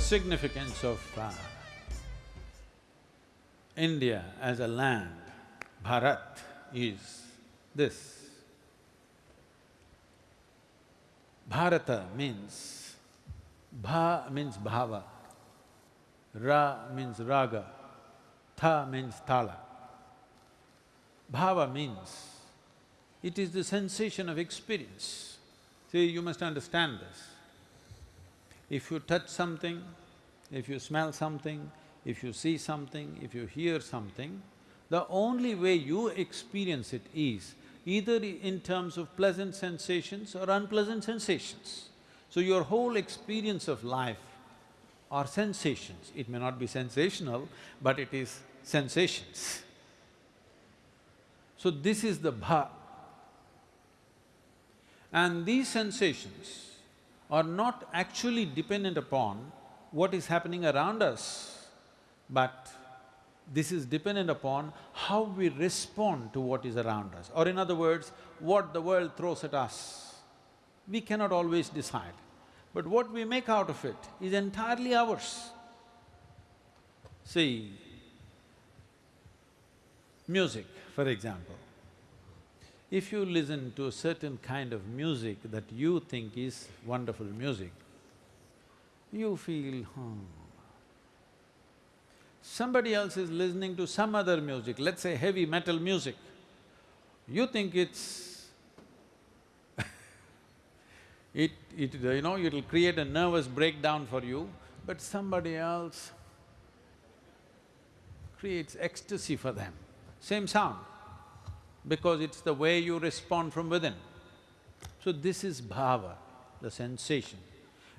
the significance of uh, India as a land, Bharat, is this. Bharata means, bha means bhava, ra means raga, tha means tala. Bhava means, it is the sensation of experience. See, you must understand this. If you touch something, if you smell something, if you see something, if you hear something, the only way you experience it is either in terms of pleasant sensations or unpleasant sensations. So your whole experience of life are sensations. It may not be sensational, but it is sensations. So this is the bha. And these sensations are not actually dependent upon what is happening around us, but this is dependent upon how we respond to what is around us, or in other words, what the world throws at us. We cannot always decide, but what we make out of it is entirely ours. See, music, for example. If you listen to a certain kind of music that you think is wonderful music, you feel, hmm, somebody else is listening to some other music, let's say heavy metal music, you think it's it… it… you know, it'll create a nervous breakdown for you, but somebody else creates ecstasy for them, same sound, because it's the way you respond from within. So this is bhava, the sensation,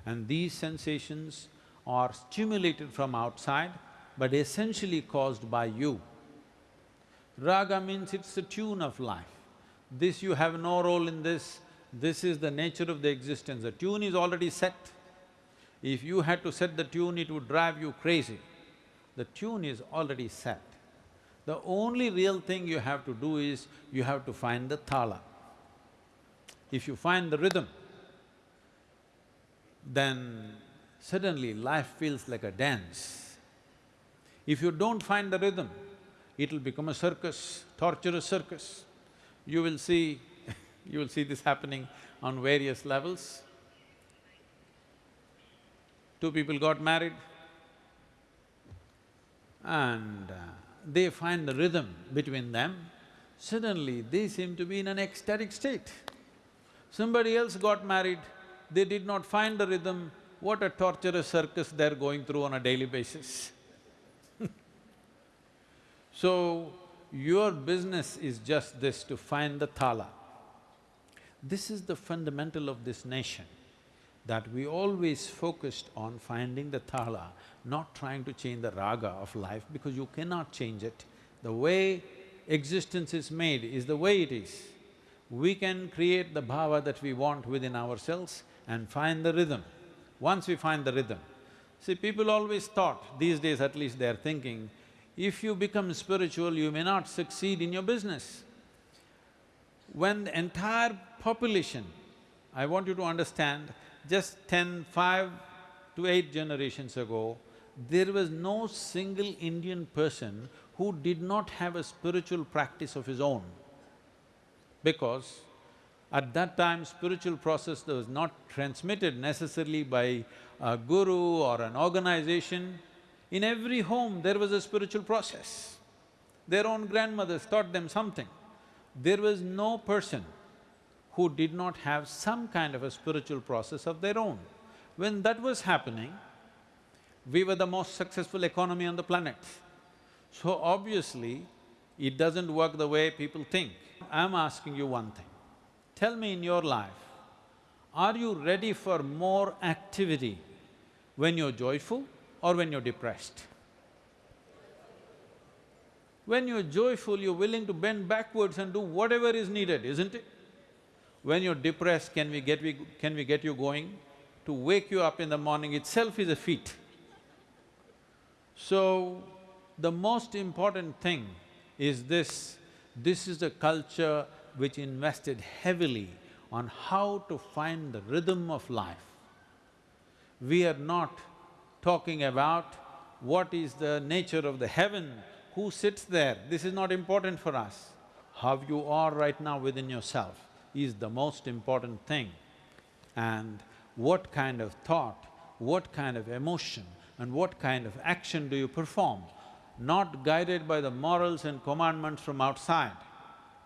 and these sensations are stimulated from outside but essentially caused by you. Raga means it's the tune of life. This you have no role in this, this is the nature of the existence. The tune is already set. If you had to set the tune, it would drive you crazy. The tune is already set. The only real thing you have to do is, you have to find the thala. If you find the rhythm, then suddenly life feels like a dance. If you don't find the rhythm, it'll become a circus, torturous circus. You will see you will see this happening on various levels. Two people got married and uh, they find the rhythm between them, suddenly they seem to be in an ecstatic state. Somebody else got married, they did not find the rhythm, what a torturous circus they're going through on a daily basis. So, your business is just this, to find the thala. This is the fundamental of this nation, that we always focused on finding the thala, not trying to change the raga of life because you cannot change it. The way existence is made is the way it is. We can create the bhava that we want within ourselves and find the rhythm. Once we find the rhythm, see, people always thought, these days at least they're thinking, if you become spiritual, you may not succeed in your business. When the entire population, I want you to understand, just ten, five to eight generations ago, there was no single Indian person who did not have a spiritual practice of his own. Because at that time, spiritual process was not transmitted necessarily by a guru or an organization, in every home, there was a spiritual process. Their own grandmothers taught them something. There was no person who did not have some kind of a spiritual process of their own. When that was happening, we were the most successful economy on the planet. So obviously, it doesn't work the way people think. I'm asking you one thing. Tell me in your life, are you ready for more activity when you're joyful or when you're depressed. When you're joyful, you're willing to bend backwards and do whatever is needed, isn't it? When you're depressed, can we get… We, can we get you going? To wake you up in the morning itself is a feat. So, the most important thing is this, this is a culture which invested heavily on how to find the rhythm of life. We are not talking about what is the nature of the heaven, who sits there, this is not important for us. How you are right now within yourself is the most important thing. And what kind of thought, what kind of emotion and what kind of action do you perform, not guided by the morals and commandments from outside,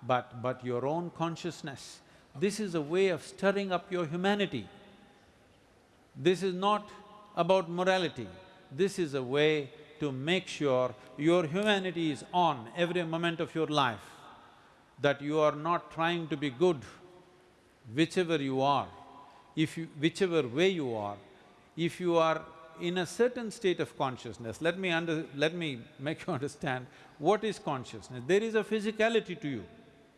but… but your own consciousness. This is a way of stirring up your humanity. This is not about morality, this is a way to make sure your humanity is on every moment of your life, that you are not trying to be good whichever you are, if you… whichever way you are, if you are in a certain state of consciousness, let me under… let me make you understand what is consciousness. There is a physicality to you,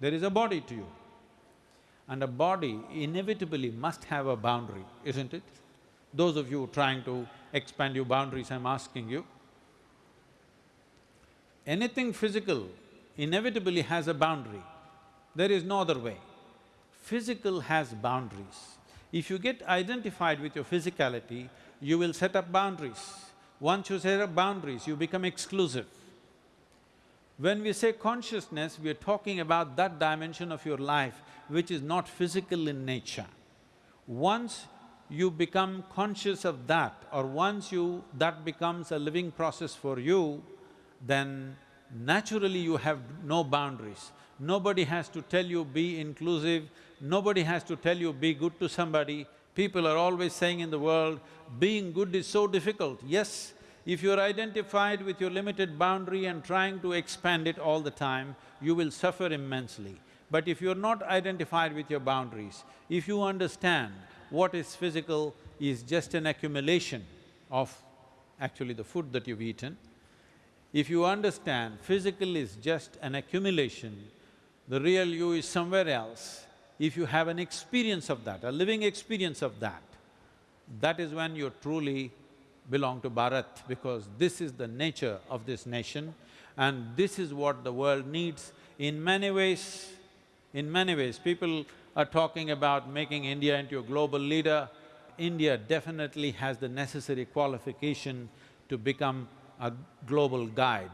there is a body to you. And a body inevitably must have a boundary, isn't it? Those of you trying to expand your boundaries, I'm asking you. Anything physical inevitably has a boundary. There is no other way. Physical has boundaries. If you get identified with your physicality, you will set up boundaries. Once you set up boundaries, you become exclusive. When we say consciousness, we are talking about that dimension of your life which is not physical in nature. Once you become conscious of that or once you… that becomes a living process for you, then naturally you have no boundaries. Nobody has to tell you be inclusive, nobody has to tell you be good to somebody. People are always saying in the world, being good is so difficult. Yes, if you're identified with your limited boundary and trying to expand it all the time, you will suffer immensely. But if you're not identified with your boundaries, if you understand what is physical is just an accumulation of actually the food that you've eaten, if you understand physical is just an accumulation, the real you is somewhere else, if you have an experience of that, a living experience of that, that is when you truly belong to Bharat because this is the nature of this nation and this is what the world needs. In many ways, in many ways, people are talking about making India into a global leader. India definitely has the necessary qualification to become a global guide.